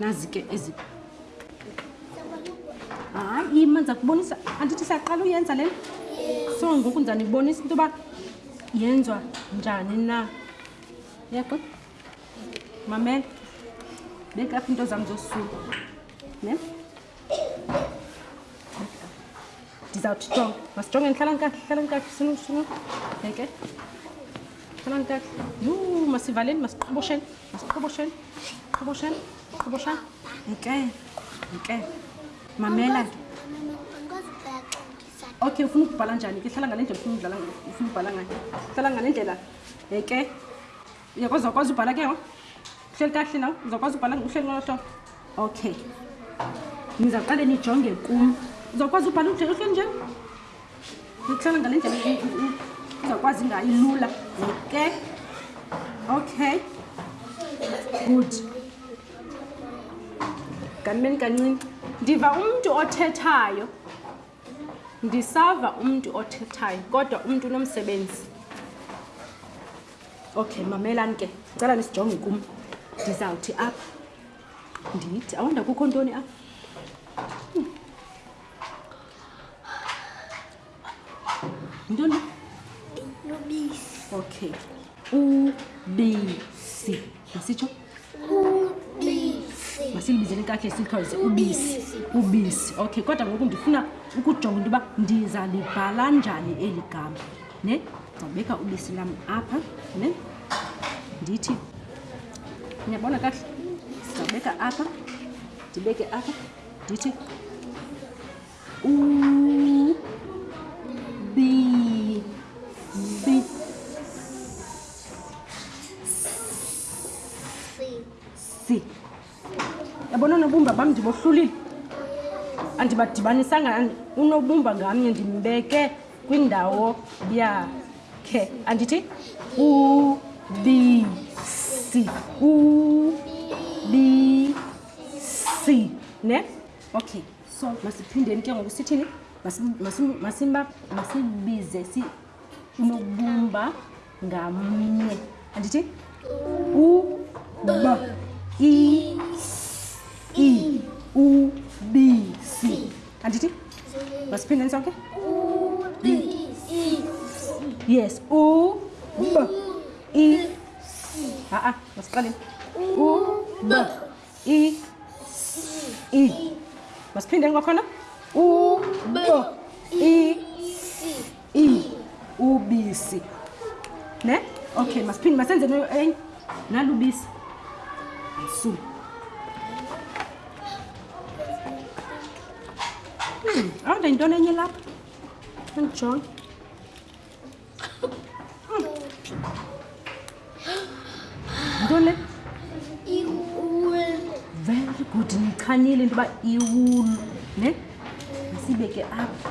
nazi ke ezi hayi ima ndiza kubonisa andithi saqala uyenza le so ngoku ndiza nibonisa into yoba yenziwa njani na yaqo mamela beka apha into zam zosuku ne ndizawuthi jonga masijongeni hlalani kakuhle hlalani kakuhle sinu sinu yeke hlalani kakuhle yhu masivaleni masiqhobosheni masiqhobosheni qhobosheni qhoboshani yeke yeke mamela ke okay ufuna ukubhala njani ke hlala ngale ndlela ufuna udlala ufuna ubhala ngayo hlala ngale ndlela yeke uyakwazi uzawukwazi ubhala ke ngoku uhleli kakuhle nawe uzawukwazi ubhala uhleli ngolo hlobo okay nizawuqale nijonge kum uzawukwazi ubhala uhleli uhleli njani ndihlala ngale ndlela uzawukwazi ngayo ilula ke okay good kanimeni kancinci ndiva umntu othethayo ndisava umntu othethayo kodwa umntu unomsebenzi okay mamelani ke ndicela nisijonge kum ndizawuthi apha ndithi awonda kukho ntoni apha ntoni ubisi okay ubisi masitsho masilibizeleni kakuhle silithoyise ubisi ubisi okay kodwa ngoku ndifuna ukujonga into yoba ndiza libhala njani eli gama ne ndizawubeka ubisi lam apha ne ndithi niyabona kakuhle ndizawubeka apha ndibeke apha ndithi andibadibanisanga unobumba ngamnye ndimbeke kwindawo yakhe andithi u b c u b c ne okay so masiphindeni ke ngoku sithini masibize si unobumba ngamnye andithi u b i s i u b c andithi masiphindeni sonke yes u b i a-a masiqaleni u b i i masiphindeni kwakhona u b i i ubisi ne okay masiphinde masenze nayo enye nalubisi su awunde yintoni enye lapha andijonge ntoni le very good ndichanile into yoba iwulu ne masiyibeke apha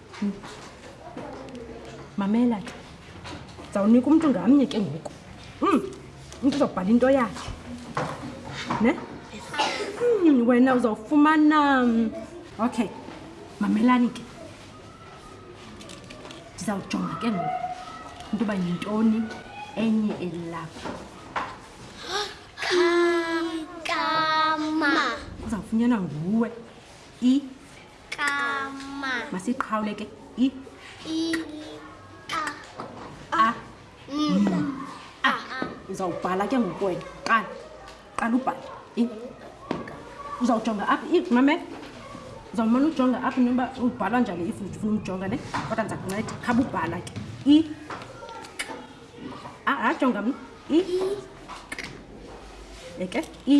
mamela ke ndizawunika umntu ngamnye ke ngoku um umntu uzawubhala into yakhe ne um wena uzawufumana okay mamelani ke ndizawujonga ke ngoku into yoba yintoni enye elilapha kama uzawufunyanwa nguwe i kama masiqhawule ke i i a a a uzawubhala ke ngokwena qala qala ubhale i uzawujonga apha i mame uzawumane ujonga apha noba ubhala njani if ufuna umjonga ne kodwa ndiza kunceda khaba ubhala ke i ajonga mna i eke i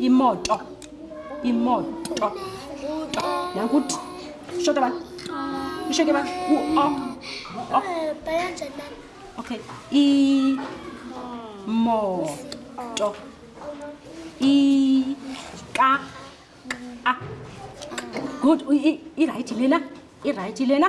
imoto imoto nakuthi shota bani usheke bani u-o okay imoto ika good irayithi lena irayithi lena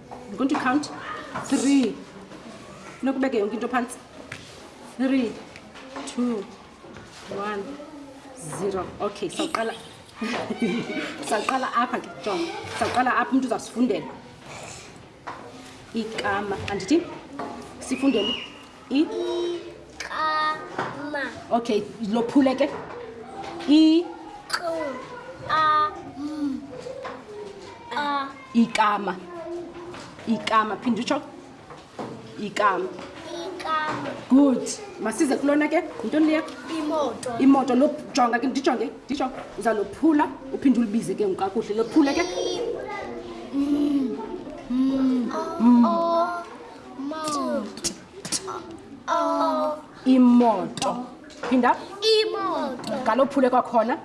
I'm going to count three. No, kubeke yonke into pants. Three, two, one, zero. Okay, so sawuqala sawuqala apha ke jonga sawuqala apha umntu uzasifundela ikama andithi sifundele iqama okay lophule ke i ikama ikama phinde utsho ikama good masize kulona ke yintoni leya imoto lojonga ke ndijonge nditsho uza lophula uphinde ulibize ke ngokakuhle lophule ke mm. Mm. Mm. Oh. imoto phinda imoto galophule kwakhona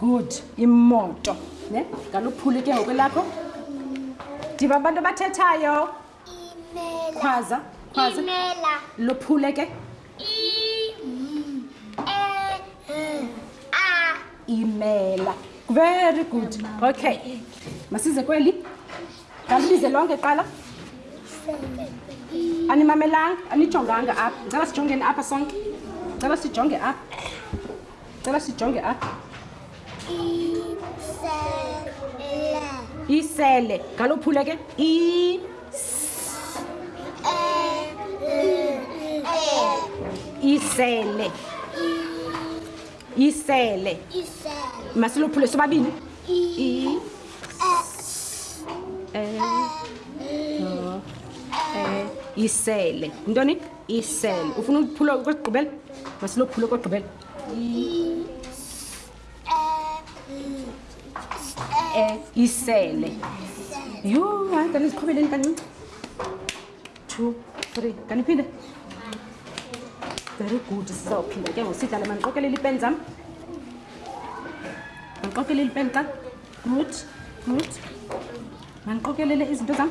good imoto ne galophule ke ngokwelakho ndiva abantu abathethayo khwaza khwaza lophule ke imela very good okay masize kweli ngalibize lonke qala animamelanga anijonganga apha ndicela sijongeni apha sonke ndicela sijonge apha cela sijonge apha isele ngalo uphule ke i isele isele masilophule sobabini i isele ntoni isel ufuna uphula kwegqibela masilophule kwegqibela eh, isele yho hayi kanti iziqhubeleni kancinci two three kanti iphinde very good sizawuphinda ke ngosidlala mandiqokelele ipeni zam mandiqokelele ipeni xa mut mut mandiqokelele izinto zam